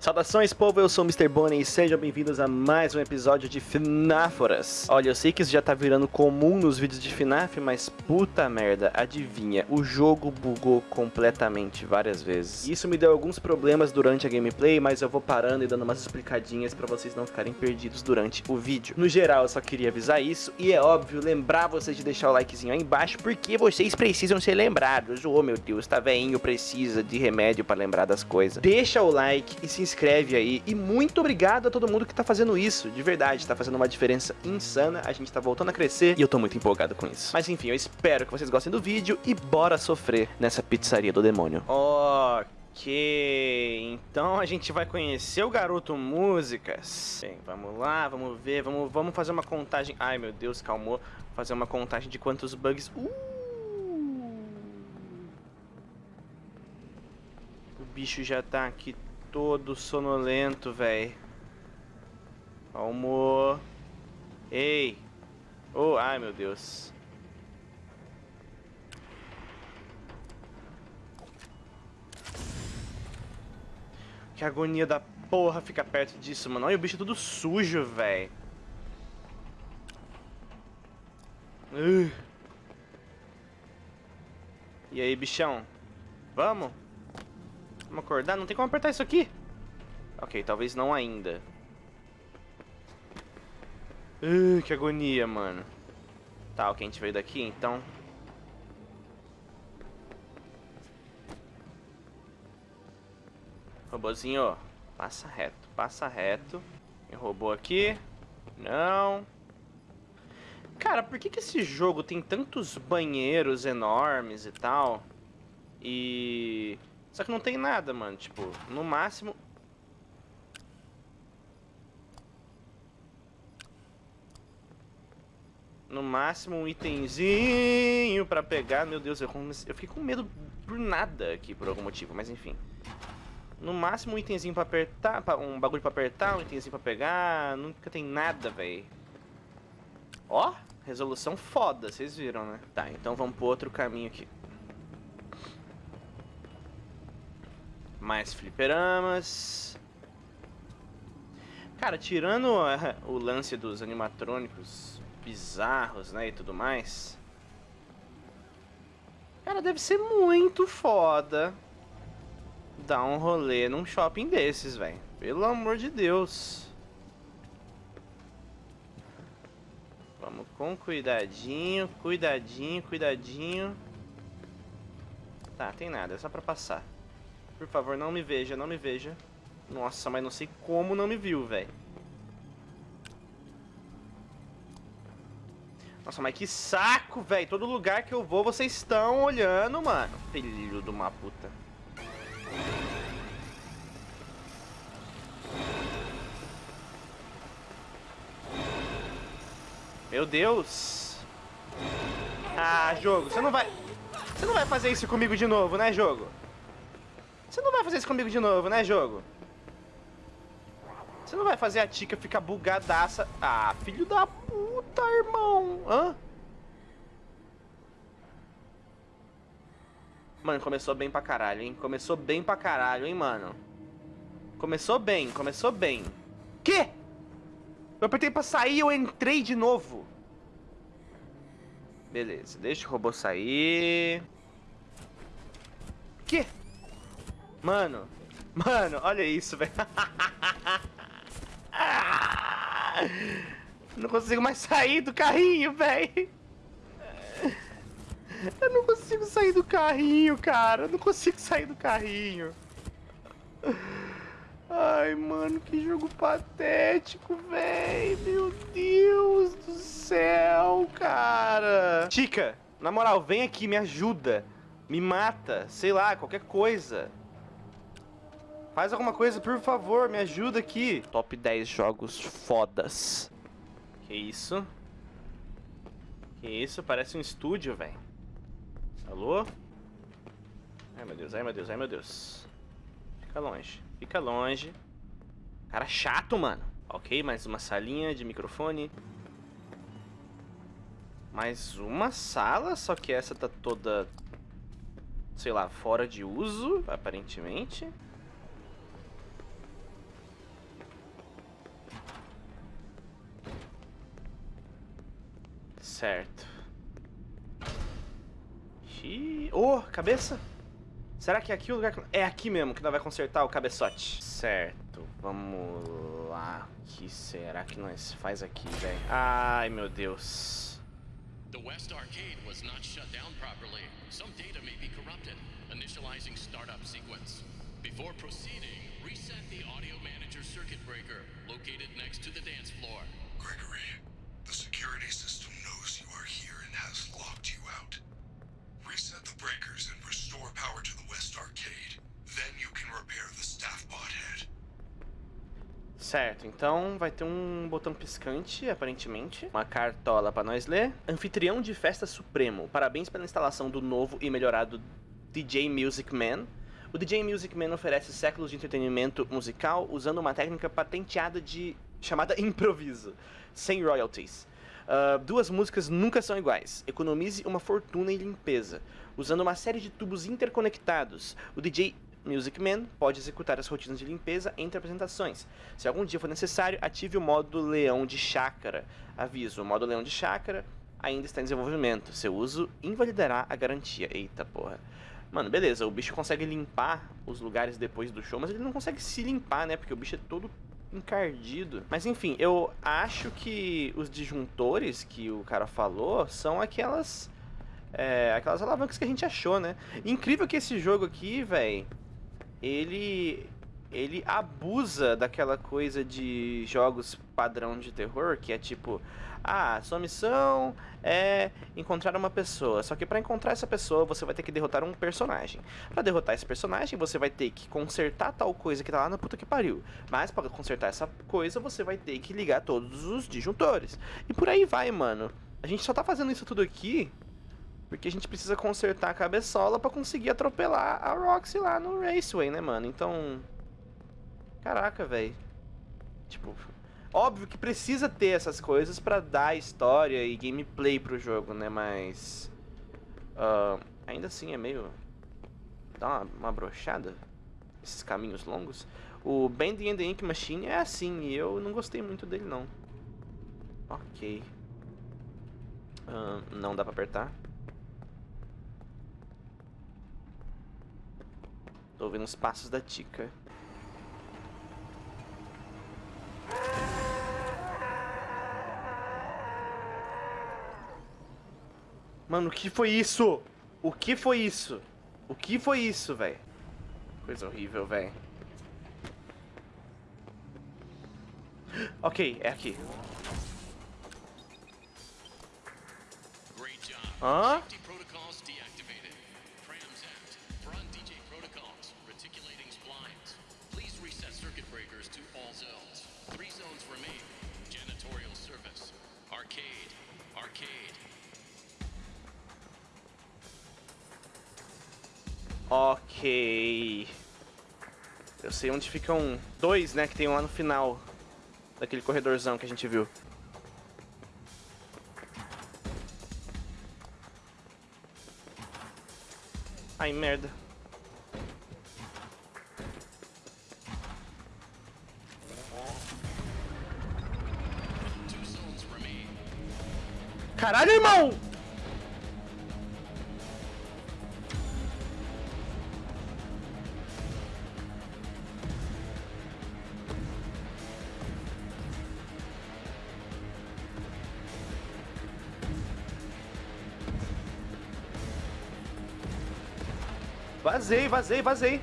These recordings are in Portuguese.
Saudações povo, eu sou o Mr. Bonnie e sejam bem-vindos a mais um episódio de FNAForas. Olha, eu sei que isso já tá virando comum nos vídeos de FNAF, mas puta merda, adivinha, o jogo bugou completamente várias vezes. Isso me deu alguns problemas durante a gameplay, mas eu vou parando e dando umas explicadinhas pra vocês não ficarem perdidos durante o vídeo. No geral, eu só queria avisar isso e é óbvio lembrar vocês de deixar o likezinho aí embaixo, porque vocês precisam ser lembrados. Oh meu Deus, tá veinho, precisa de remédio pra lembrar das coisas. Deixa o like e se inscreve aí. E muito obrigado a todo mundo que tá fazendo isso, de verdade, tá fazendo uma diferença insana, a gente tá voltando a crescer e eu tô muito empolgado com isso. Mas enfim, eu espero que vocês gostem do vídeo e bora sofrer nessa pizzaria do demônio. Ok, então a gente vai conhecer o Garoto Músicas. Bem, vamos lá, vamos ver, vamos, vamos fazer uma contagem... Ai meu Deus, calmou. Fazer uma contagem de quantos bugs... Uh! O bicho já tá aqui todo sonolento, velho. Calmou. Ei. Oh, ai, meu Deus. Que agonia da porra ficar perto disso, mano. Olha o bicho tudo sujo, velho. E aí, bichão? Vamos? Vamos acordar? Não tem como apertar isso aqui. Ok, talvez não ainda. Uh, que agonia, mano. Tá, ok, a gente veio daqui, então... Robozinho, passa reto, passa reto. Tem robô aqui. Não. Cara, por que, que esse jogo tem tantos banheiros enormes e tal? E... Só que não tem nada, mano. Tipo, no máximo... No máximo um itemzinho pra pegar. Meu Deus, eu, comecei... eu fiquei com medo por nada aqui, por algum motivo. Mas enfim. No máximo um itemzinho pra apertar, um bagulho pra apertar, um itemzinho pra pegar. Nunca tem nada, velho. Ó, resolução foda, vocês viram, né? Tá, então vamos pro outro caminho aqui. Mais fliperamas. Cara, tirando o lance dos animatrônicos bizarros, né, e tudo mais. Cara, deve ser muito foda dar um rolê num shopping desses, velho. Pelo amor de Deus. Vamos com cuidadinho, cuidadinho, cuidadinho. Tá, tem nada, é só pra passar. Por favor, não me veja, não me veja. Nossa, mas não sei como não me viu, velho. Nossa, mas que saco, velho. Todo lugar que eu vou, vocês estão olhando, mano. Filho de uma puta. Meu Deus. Ah, jogo, você não vai... Você não vai fazer isso comigo de novo, né, jogo? Você não vai fazer isso comigo de novo, né, jogo? Você não vai fazer a Tika ficar bugadaça. Ah, filho da puta, irmão. Hã? Mano, começou bem pra caralho, hein? Começou bem pra caralho, hein, mano? Começou bem, começou bem. Quê? Eu apertei pra sair e eu entrei de novo. Beleza, deixa o robô sair. Quê? Mano, mano, olha isso, velho. Não consigo mais sair do carrinho, velho. Eu não consigo sair do carrinho, cara. Eu não consigo sair do carrinho. Ai, mano, que jogo patético, velho. Meu Deus do céu, cara. Chica, na moral, vem aqui, me ajuda. Me mata, sei lá, qualquer coisa. Faz alguma coisa, por favor, me ajuda aqui. Top 10 jogos fodas. Que isso? Que isso? Parece um estúdio, velho. Alô? Ai, meu Deus, ai, meu Deus, ai, meu Deus. Fica longe, fica longe. Cara chato, mano. Ok, mais uma salinha de microfone. Mais uma sala, só que essa tá toda, sei lá, fora de uso, aparentemente. Certo. Xiii. Oh, cabeça? Será que é aqui o lugar que... É aqui mesmo que nós vai consertar o cabeçote. Certo, vamos lá. O que será que nós faz aqui, velho? Ai, meu Deus. The West Arcade was not shut down properly. Some data may be corrupted. Initializing startup sequence. Before proceeding, reset the audio manager circuit breaker located next to the dance floor. Gregory, security system knows you are here and has locked you out. Reset the breakers and restore power to the West Arcade. Then you can repair the staff bot head. Certo, então vai ter um botão piscante, aparentemente. Uma cartola pra nós ler. Anfitrião de Festa Supremo. Parabéns pela instalação do novo e melhorado DJ Music Man. O DJ Music Man oferece séculos de entretenimento musical usando uma técnica patenteada de chamada improviso, sem royalties. Uh, duas músicas nunca são iguais. Economize uma fortuna em limpeza. Usando uma série de tubos interconectados, o DJ Music Man pode executar as rotinas de limpeza entre apresentações. Se algum dia for necessário, ative o modo Leão de Chácara. Aviso: o modo Leão de Chácara ainda está em desenvolvimento. Seu uso invalidará a garantia. Eita porra. Mano, beleza, o bicho consegue limpar os lugares depois do show, mas ele não consegue se limpar, né? Porque o bicho é todo encardido. Mas enfim, eu acho que os disjuntores que o cara falou são aquelas. É, aquelas alavancas que a gente achou, né? Incrível que esse jogo aqui, velho, ele ele abusa daquela coisa de jogos padrão de terror, que é tipo, ah, sua missão é encontrar uma pessoa, só que para encontrar essa pessoa você vai ter que derrotar um personagem. Para derrotar esse personagem você vai ter que consertar tal coisa que tá lá na puta que pariu. Mas para consertar essa coisa você vai ter que ligar todos os disjuntores. E por aí vai, mano. A gente só tá fazendo isso tudo aqui porque a gente precisa consertar a cabeçola para conseguir atropelar a Roxy lá no Raceway, né, mano? Então, Caraca, velho. Tipo, óbvio que precisa ter essas coisas pra dar história e gameplay pro jogo, né? Mas... Uh, ainda assim é meio... Dá uma, uma brochada. Esses caminhos longos. O Band and the Ink Machine é assim, e eu não gostei muito dele, não. Ok. Uh, não dá pra apertar. Tô ouvindo os passos da Tika. Mano, o que foi isso? O que foi isso? O que foi isso, velho? Coisa horrível, velho. Ok, é aqui. Hã? Arcade. Arcade. Ok. Eu sei onde ficam dois, né, que tem lá no final daquele corredorzão que a gente viu. Ai, merda. Caralho, irmão! Vazei, vazei, vazei.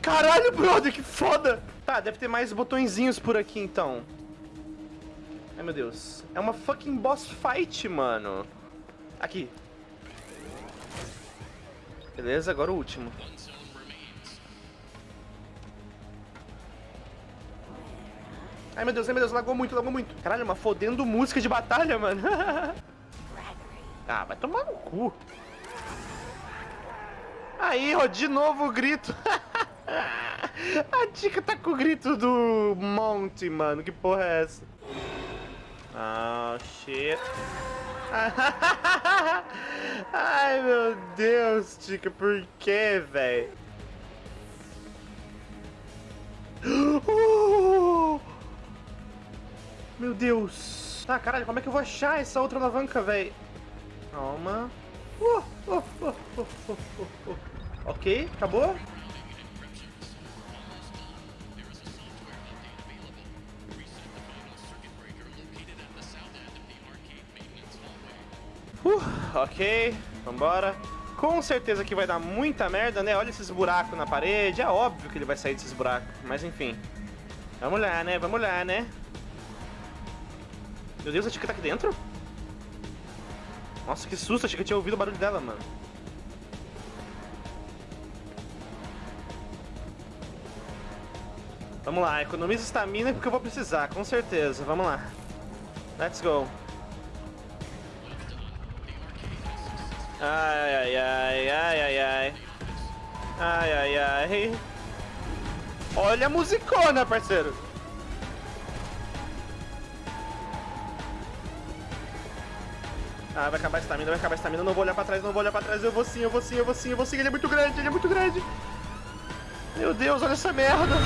Caralho, brother, que foda! Tá, deve ter mais botõezinhos por aqui, então. Ai, meu Deus. É uma fucking boss fight, mano. Aqui. Beleza, agora o último. Ai, meu Deus, ai, meu Deus, lagou muito, lagou muito. Caralho, uma fodendo música de batalha, mano. ah, vai tomar no cu. Aí, ó, de novo o grito. A dica tá com o grito do monte, mano. Que porra é essa? Ah, oh, shit. Ai, meu Deus, Tica, por que, velho? meu Deus. Tá, caralho, como é que eu vou achar essa outra alavanca, velho? Calma. Uh, uh, uh. Ok, acabou? Uh, ok, vambora. Com certeza que vai dar muita merda, né? Olha esses buracos na parede. É óbvio que ele vai sair desses buracos. Mas enfim. Vamos lá, né? Vamos lá, né? Meu Deus, a Tika tá aqui dentro? Nossa, que susto. Achei que eu tinha ouvido o barulho dela, mano. Vamos lá, economiza estamina porque eu vou precisar, com certeza. Vamos lá. Let's go. Ai, ai, ai, ai, ai, ai. Ai, ai, ai. Olha a musicona, parceiro. Ah, vai acabar a estamina, vai acabar a estamina. Não vou olhar pra trás, não vou olhar pra trás. Eu vou sim, eu vou sim, eu vou sim, eu vou sim. Ele é muito grande, ele é muito grande. Meu Deus, olha essa merda.